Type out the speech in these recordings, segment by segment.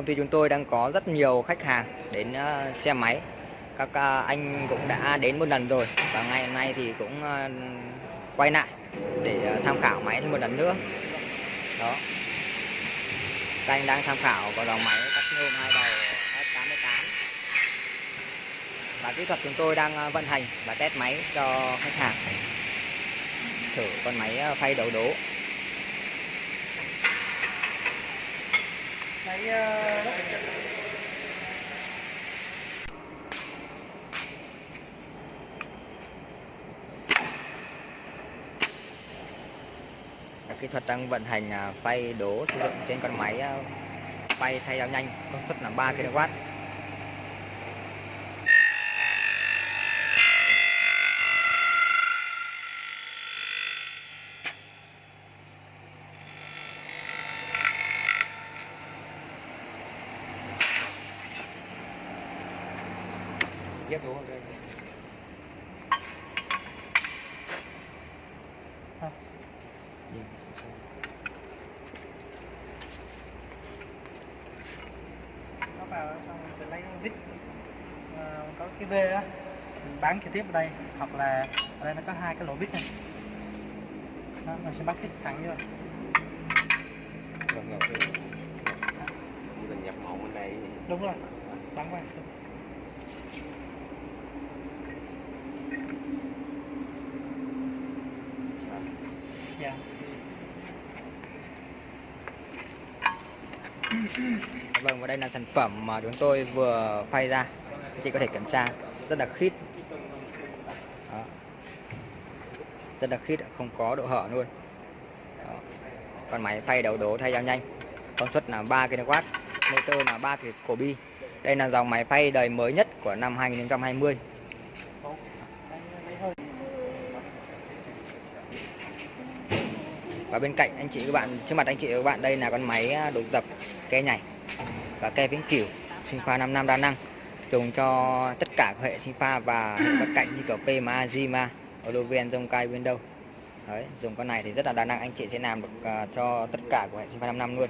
công ty chúng tôi đang có rất nhiều khách hàng đến ờ, xe máy. Các ờ, anh cũng đã đến một lần rồi và ngày hôm nay thì cũng ờ, quay lại để tham khảo máy thêm một lần nữa. Đó. Các anh đang tham khảo có dòng máy cắt nhôm hai đầu F88 và kỹ thuật chúng tôi đang vận hành và test máy cho khách hàng. Thử con máy phay đầu đố. Máy kỹ thuật đang vận hành à, phay đố sử dụng trên con máy à, phay thay dao nhanh, công suất là 3 kW Ghép đúng không? nó vào xong mình lấy vít. À, có cái V á. Bán trực tiếp ở đây. Hoặc là ở đây nó có hai cái lỗ vít này. Đó, mình sẽ bắt vít thẳng vô. Ngập. Mình nhập màu bên đây. đúng rồi. Bắn qua dạ Vâng và đây là sản phẩm mà chúng tôi vừa phay ra. Chị có thể kiểm tra, rất là khít. Đó. Rất là khít, không có độ hở luôn. Đó. Con máy phay đầu đố thay dao nhanh. Công suất là 3 kW, Motor là 3 cổ bi. Đây là dòng máy phay đời mới nhất của năm 2020 Đấy, lấy hơi và bên cạnh anh chị các bạn, trước mặt anh chị các bạn đây là con máy à, đục đột dập ke nhảy và ke vĩnh cửu sinh pha 5 năm đa năng dùng cho tất cả các hệ sinh pha và hệ bất cạnh như kiểu PMA, Zima, Oloven, Zonkai, Windows. Đấy, dùng con này thì rất là đa năng anh chị sẽ làm được uh, cho tất cả của hệ sinh pha 5 năm luôn.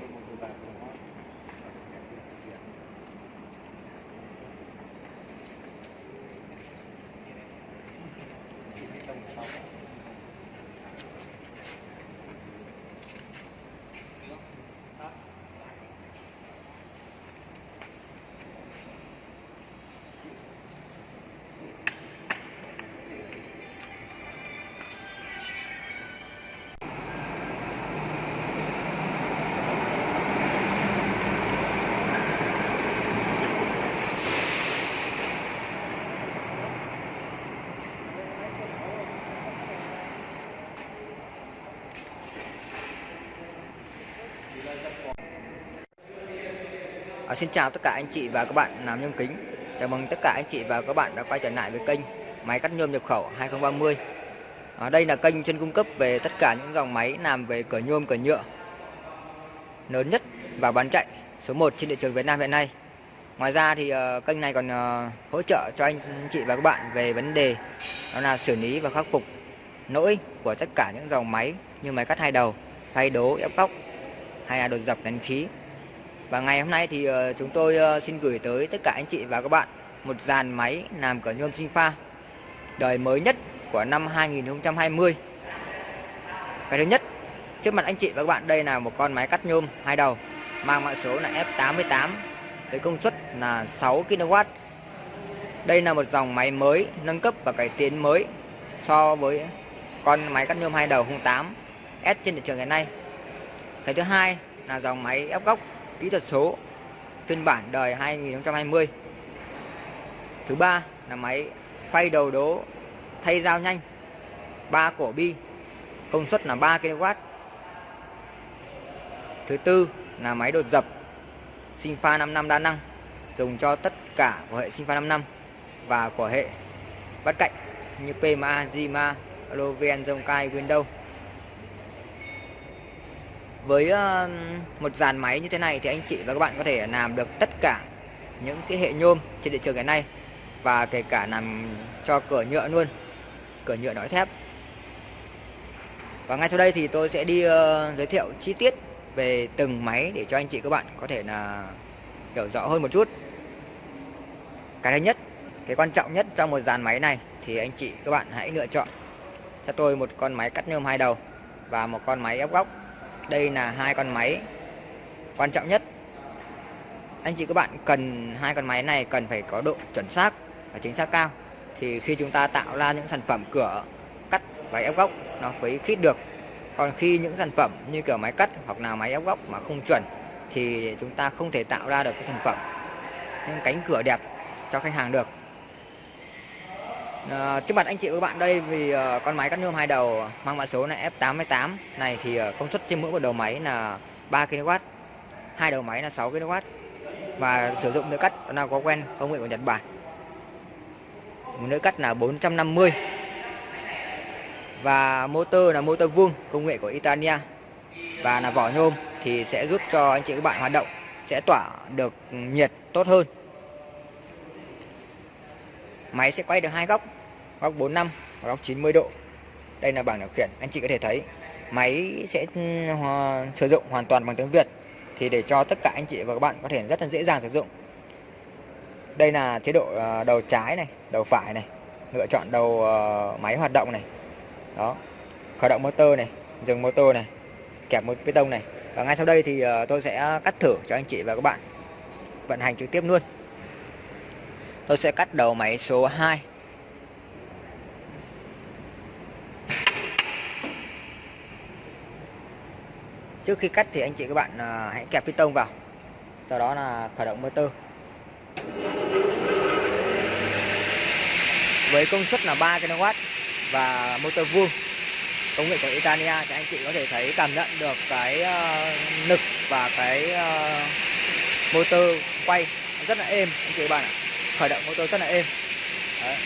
À, xin chào tất cả anh chị và các bạn làm nhôm kính. Chào mừng tất cả anh chị và các bạn đã quay trở lại với kênh máy cắt nhôm nhập khẩu 2030. À, đây là kênh chuyên cung cấp về tất cả những dòng máy làm về cửa nhôm, cửa nhựa lớn nhất và bán chạy số 1 trên thị trường Việt Nam hiện nay. Ngoài ra thì uh, kênh này còn uh, hỗ trợ cho anh chị và các bạn về vấn đề đó là xử lý và khắc phục lỗi của tất cả những dòng máy như máy cắt hai đầu, thay đố, ép góc hay là đột dập nén khí và ngày hôm nay thì ờ, chúng tôi ờ, xin gửi tới tất cả anh chị và các bạn một dàn máy làm cửa nhôm sinh pha đời mới nhất của năm 2020. Cái thứ nhất, trước mặt anh chị và các bạn đây là một con máy cắt nhôm hai đầu mang mã số là F88 với công suất là 6 kW. Đây là một dòng máy mới nâng cấp và cải tiến mới so với con máy cắt nhôm hai đầu 08 S trên thị trường hiện nay. Cái thứ hai là dòng máy ép góc kỹ thuật số phiên bản đời 2020. Thứ ba là máy phay đầu đố thay dao nhanh 3 cổ bi công suất là 3 kW. Thứ tư là máy đột dập sinh pha 55 đa năng dùng cho tất cả của hệ sinh pha 55 và của hệ bắt cạnh như PMA, Zima, Loven, Zonkai, Windows với ờ, một dàn máy như thế này thì anh chị và các bạn có thể làm được tất cả những cái hệ nhôm trên thị trường ngày nay và kể cả làm cho cửa nhựa luôn, cửa nhựa nói thép. Và ngay sau đây thì tôi sẽ đi ờ, giới thiệu chi tiết về từng máy để cho anh chị các bạn có thể là hiểu rõ hơn một chút. Cái thứ nhất, cái quan trọng nhất trong một dàn máy này thì anh chị các bạn hãy lựa chọn cho tôi một con máy cắt nhôm hai đầu và một con máy ép góc đây là hai con máy. Quan trọng nhất, anh chị các bạn cần hai con máy này cần phải có độ chuẩn xác và chính xác cao. Thì khi chúng ta tạo ra những sản phẩm cửa cắt và ép góc, nó mới khít được. Còn khi những sản phẩm như kiểu máy cắt hoặc là máy ép góc mà không chuẩn, thì chúng ta không thể tạo ra được cái sản phẩm, những cánh cửa đẹp cho khách hàng được à, trước mặt anh chị và các bạn đây vì uh, con máy cắt nhôm hai đầu mang mã số là F88 này thì uh, công suất trên mỗi một đầu máy là 3 kW hai đầu máy là 6 kW và sử dụng lưỡi cắt là có quen công nghệ của Nhật Bản. Một lưỡi cắt là 450 và motor là motor vuông công nghệ của Italia và là vỏ nhôm thì sẽ giúp cho anh chị các bạn hoạt động sẽ tỏa được nhiệt tốt hơn máy sẽ quay được hai góc góc 45 và góc 90 độ. Đây là bảng điều khiển, anh chị có thể thấy. Máy sẽ ừ, sử dụng hoàn toàn bằng tiếng Việt. Thì để cho tất cả anh chị và các bạn có thể rất là dễ dàng sử dụng. Đây là chế độ ờ, đầu trái này, đầu phải này, lựa chọn đầu ờ, máy hoạt động này. Đó, khởi động motor này, dừng motor này, kẹp một bê tông này. Và ngay sau đây thì ờ, tôi sẽ cắt thử cho anh chị và các bạn vận hành trực tiếp luôn tôi sẽ cắt đầu máy số 2 trước khi cắt thì anh chị các bạn à, hãy kẹp piston vào. Sau đó là khởi động motor. Với công suất là 3 kW và motor vuông công nghệ của Italia thì anh chị có thể thấy cảm nhận được cái à, uh, lực và cái uh, motor quay rất là êm anh chị các bạn ạ khởi động motor rất là êm Đấy.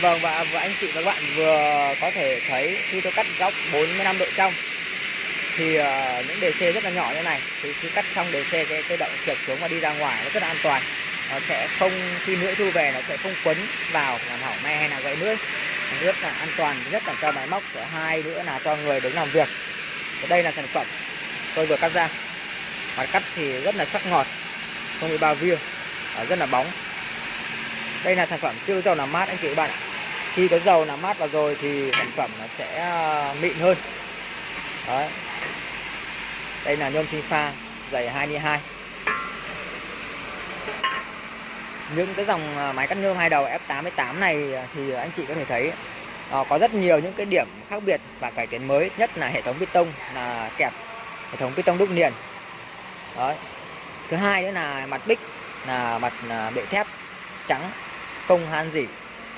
Vâng và, và anh chị và các bạn vừa có thể thấy khi tôi cắt góc 45 độ trong thì uh, những đề xe rất là nhỏ như này thì khi cắt xong đề xe cái, cái động trượt xuống và đi ra ngoài nó rất là an toàn nó sẽ không, khi lưỡi thu về nó sẽ không quấn vào làm hỏng me hay là gãy lưỡi rất là an toàn nhất là cho máy móc thứ hai nữa là cho người đứng làm việc. Và đây là sản phẩm tôi vừa cắt ra. Mặt cắt thì rất là sắc ngọt, không bị bao via rất là bóng. Đây là sản phẩm chưa dầu làm mát, anh chị các bạn ạ. Khi có dầu làm mát vào rồi thì sản phẩm nó sẽ à, mịn hơn. Đấy. đây là nhôm sinh pha, dày 22 những cái dòng à, máy cắt nhôm hai đầu F88 này thì anh chị có thể thấy ờ, có rất nhiều những cái điểm khác biệt và cải tiến mới, nhất là hệ thống piston là kẹp hệ thống piston đúc liền. Đấy. thứ hai nữa là mặt bích, là mặt à, bệ thép trắng, không han dỉ,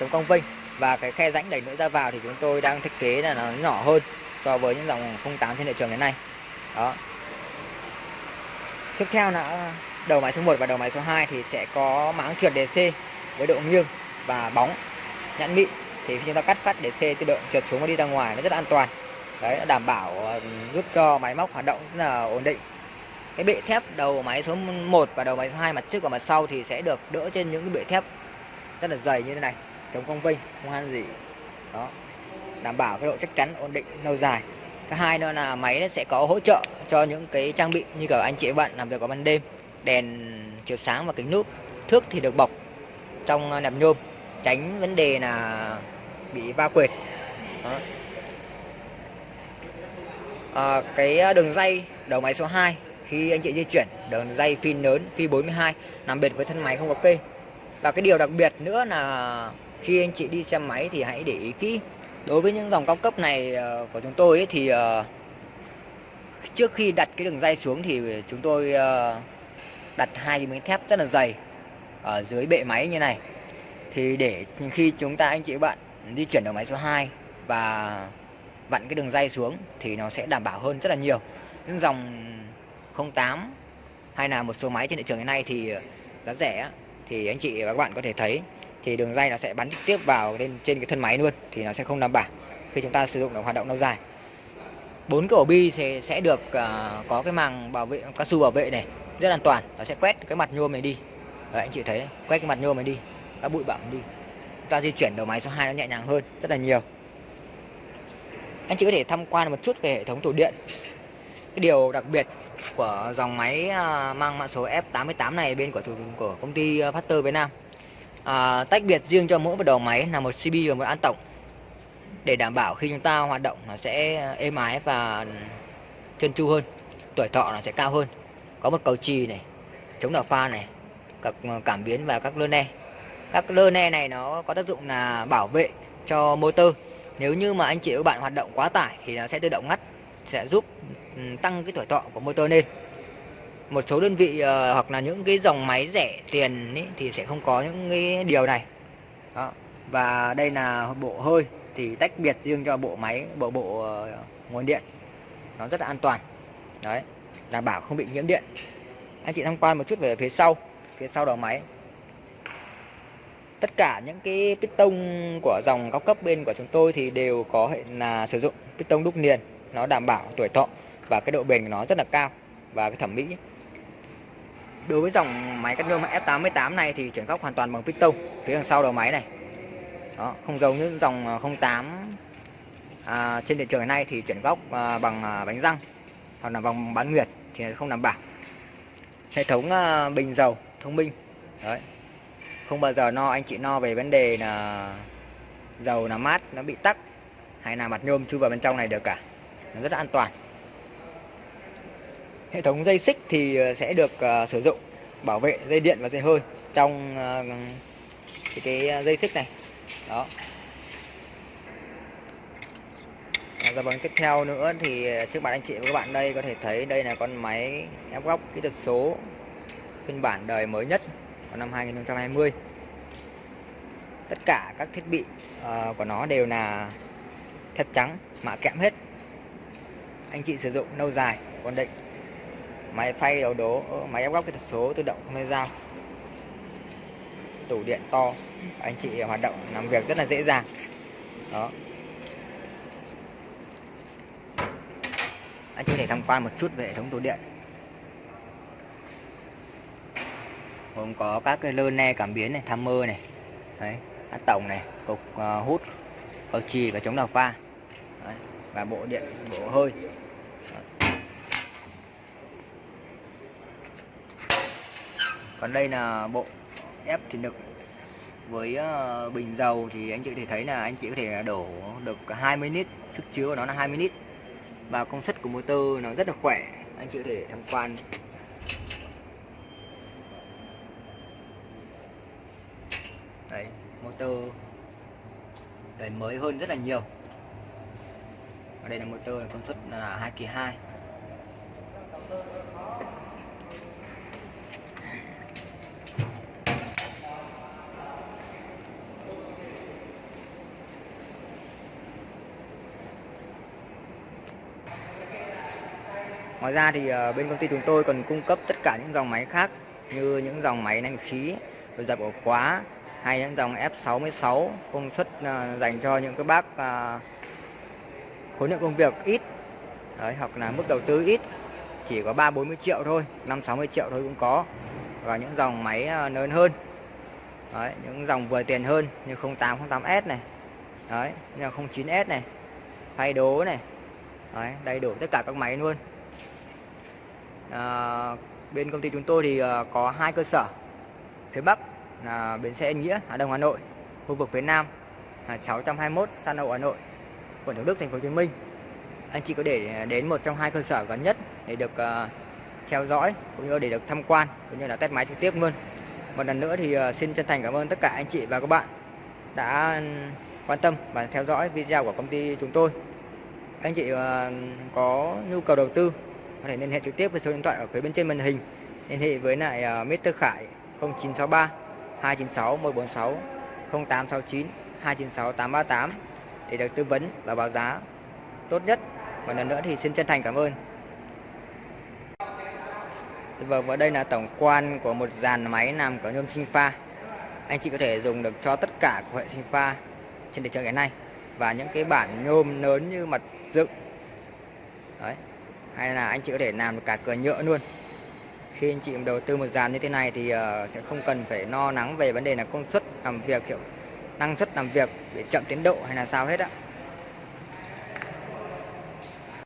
chống cong vênh. Và cái khe rãnh đẩy nữa ra vào thì chúng tôi đang thiết kế là nó nhỏ hơn so với những dòng 08 trên thị trường hiện nay. Đó. Tiếp theo là đầu máy số 1 và đầu máy số 2 thì sẽ có máng trượt DC với độ nghiêng và bóng nhẵn mịn. Thì khi chúng ta cắt phát DC tự động trượt xuống và đi ra ngoài nó rất an toàn. Đấy đảm bảo ờ, giúp cho máy móc hoạt động rất là ổn định. Cái bệ thép đầu máy số 1 và đầu máy số 2 mặt trước và mặt sau thì sẽ được đỡ trên những cái bệ thép rất là dày như thế này, chống cong vênh, không han gì. Đó, đảm bảo cái độ chắc chắn ổn định, lâu dài. Thứ hai nữa là máy nó sẽ có hỗ trợ cho những cái trang bị như cả anh chị bạn làm việc vào ban đêm đèn chiếu sáng và kính nước thước thì được bọc trong ờ, nẹp nhôm tránh vấn đề là bị va quệt. Đó. À, cái ờ, đường dây đầu máy số 2 khi anh chị di chuyển đường dây pin lớn phi 42 nằm biệt với thân máy không có cây và cái điều đặc biệt nữa là khi anh chị đi xe máy thì hãy để ý kỹ đối với những dòng cao cấp này của chúng tôi ấy, thì trước khi đặt cái đường dây xuống thì chúng tôi đặt hai cái miếng thép rất là dày ở dưới bệ máy như này. Thì để khi chúng ta anh chị bạn di chuyển đầu máy số 2 và vặn cái đường dây xuống thì nó sẽ đảm bảo hơn rất là nhiều. Những dòng 08 hay là một số máy trên thị trường hiện nay thì giá rẻ thì anh chị và các bạn có thể thấy thì đường dây nó sẽ bắn trực tiếp vào lên trên cái thân máy luôn thì nó sẽ không đảm bảo khi chúng ta sử dụng nó hoạt động lâu dài. Bốn cái ổ bi sẽ sẽ được uh, có cái màng bảo vệ cao su bảo vệ này rất an toàn. Nó sẽ quét cái mặt nhôm này đi. Đấy, anh chị thấy quét cái mặt nhôm này đi. Các bụi bặm đi. Chúng ta di chuyển đầu máy số 2 nó nhẹ nhàng hơn rất là nhiều. Anh chị có thể tham quan một chút về hệ thống tủ điện. Cái điều đặc biệt của dòng máy à, mang mã số F88 này bên của chủ của công ty à, Factor Việt Nam. À, tách biệt riêng cho mỗi một đầu máy là một CB và một an tổng. Để đảm bảo khi chúng ta hoạt động nó sẽ à, êm ái và chân chu hơn tuổi thọ nó sẽ cao hơn có một cầu trì này chống đảo pha này các ờ, cảm biến và các lơ ne. Các lơ ne này nó có tác dụng là bảo vệ cho motor nếu như mà anh chị các bạn hoạt động quá tải thì nó sẽ tự động ngắt sẽ giúp ừ, tăng cái tuổi thọ của motor lên. Một số đơn vị uh, hoặc là những cái dòng máy rẻ tiền ý, thì sẽ không có những cái điều này. Đó. và đây là bộ hơi thì tách biệt riêng cho bộ máy bộ bộ uh, nguồn điện. Nó rất là an toàn. Đấy đảm bảo không bị nhiễm điện. Anh chị tham quan một chút về phía sau phía sau đầu máy. Tất cả những cái piston của dòng cao cấp bên của chúng tôi thì đều có hệ là sử dụng piston đúc niền nó đảm bảo tuổi thọ và cái độ bền của nó rất là cao và cái thẩm mỹ. Đối với dòng máy cắt nhôm F88 này thì chuyển góc hoàn toàn bằng piston phía đằng sau đầu máy này. Đó, không giống như dòng à, 08 à, trên thị trường hiện nay thì chuyển góc à, bằng à, bánh răng hoặc là bằng bán nguyệt thì không đảm bảo. Hệ thống ờ, bình dầu thông minh. Đấy. Không bao giờ no anh chị no về vấn đề là dầu là mát nó bị tắc hay là mặt nhôm chui vào bên trong này được cả. Nó rất là an toàn. Hệ thống dây xích thì ờ, sẽ được uh, sử dụng bảo vệ dây điện và dây hơi trong uh, cái, cái dây xích này. Đó. Dạ vâng, tiếp theo nữa thì ờ, trước mặt anh chị và các bạn đây có thể thấy đây là con máy ép góc kỹ thuật số phiên bản đời mới nhất của năm 2020 tất cả các thiết bị uh, của nó đều là thép trắng mạ kẽm hết. Anh chị sử dụng lâu dài ổn định. Máy phay đầu đố ờ, máy ép góc kỹ thuật số tự động không dây dao tủ điện to anh chị hoạt động làm việc rất là dễ dàng. Đó. Anh chị có thể tham quan một chút về hệ thống tủ điện gồm có các cái lơ ne cảm biến này tham mơ này đấy át tổng này cục uh, hút cầu trì và chống đào pha đấy. và bộ điện bộ hơi đấy. còn đây là bộ ép thủy lực với uh, bình dầu thì anh chị có thể thấy là anh chị có thể đổ được 20 lít sức chứa của nó là 20 lít và công suất của motor nó rất là khỏe, anh chị có thể tham quan. Đấy, motor. Đời mới hơn rất là nhiều. Ở đây là motor là công suất là 2 kỳ 2 Ngoài ra thì ờ, bên công ty chúng tôi còn cung cấp tất cả những dòng máy khác như những dòng máy nén khí, dập ổ khóa hay những dòng F66 công suất ờ, dành cho những cái bác ờ, khối lượng công việc ít Đấy, hoặc là mức đầu tư ít chỉ có 3 40 triệu thôi, 5 60 triệu thôi cũng có. Và những dòng máy lớn hơn. Đấy, những dòng vừa tiền hơn như 08 08S này. Đấy, như 09S này. Phay đố này. Đấy, đầy đủ tất cả các máy luôn à, bên công ty chúng tôi thì à, có hai cơ sở. Phía Bắc là bến xe Yên Nghĩa Hà Đông Hà Nội. Khu vực phía Nam là 621 San Hậu Hà Nội quận Thủ Đức thành phố Hồ Chí Minh. Anh chị có thể đến một trong hai cơ sở gần nhất để được uh, theo dõi cũng như để được tham quan cũng như là test máy trực tiếp luôn. Một lần nữa thì uh, xin chân thành cảm ơn tất cả anh chị và các bạn đã quan tâm và theo dõi video của công ty chúng tôi. Anh chị uh, có nhu cầu đầu tư có thể liên hệ trực tiếp với số điện thoại ở phía bên trên màn hình liên hệ với lại ờ, Mr. Khải 0963 296 146 0869 296 838 để được tư vấn và báo giá tốt nhất. Một lần nữa thì xin chân thành cảm ơn. Vâng, và đây là tổng quan của một dàn máy làm có nhôm sinh pha. Anh chị có thể dùng được cho tất cả của hệ sinh pha trên thị trường hiện nay và những cái bản nhôm lớn như mặt dựng. Đấy, hay là anh chị có thể làm được cả cửa nhựa luôn. Khi anh chị đầu tư một dàn như thế này thì ờ, sẽ không cần phải lo lắng về vấn đề là công suất làm việc, kiểu, năng suất làm việc bị chậm tiến độ hay là sao hết á.